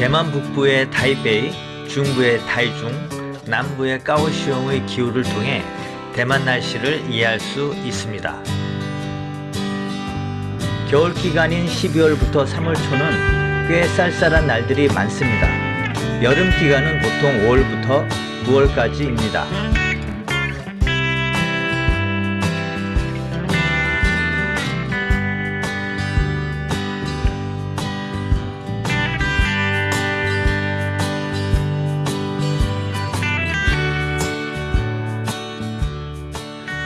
대만 북부의 타이베이, 중부의 타이중, 남부의 까오시옹의 기후를 통해 대만 날씨를 이해할 수 있습니다. 겨울 기간인 12월부터 3월 초는 꽤 쌀쌀한 날들이 많습니다. 여름 기간은 보통 5월부터 9월까지입니다.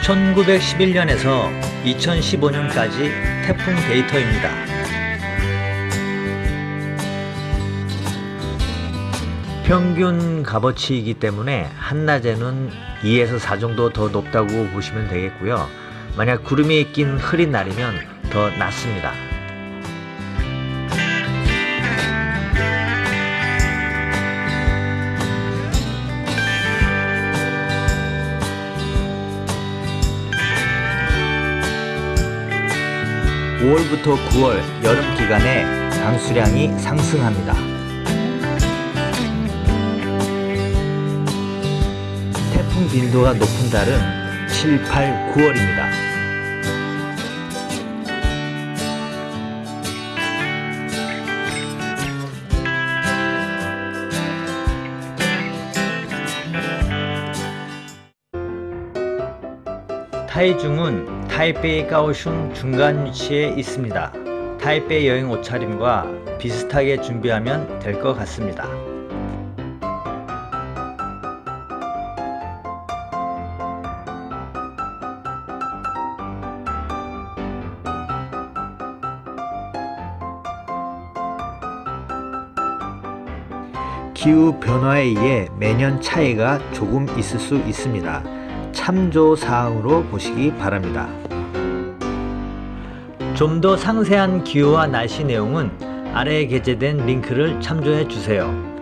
(1911년에서) (2015년까지) 태풍 데이터입니다. 평균 값어치이기 때문에 한낮에는 2에서 4 정도 더 높다고 보시면 되겠고요. 만약 구름이 낀 흐린 날이면 더 낮습니다. (5월부터 9월) 여름 기간에 강수량이 상승합니다. 태풍 빈도가 높은 달은 7, 8, 9월입니다. 타이중은 타이베이 까오슝 중간 위치에 있습니다. 타이베이 여행 옷차림과 비슷하게 준비하면 될 것 같습니다. 기후 변화에 의해 매년 차이가 조금 있을 수 있습니다. 참조 사항으로 보시기 바랍니다. 좀 더 상세한 기후와 날씨 내용은 아래에 게재된 링크를 참조해 주세요.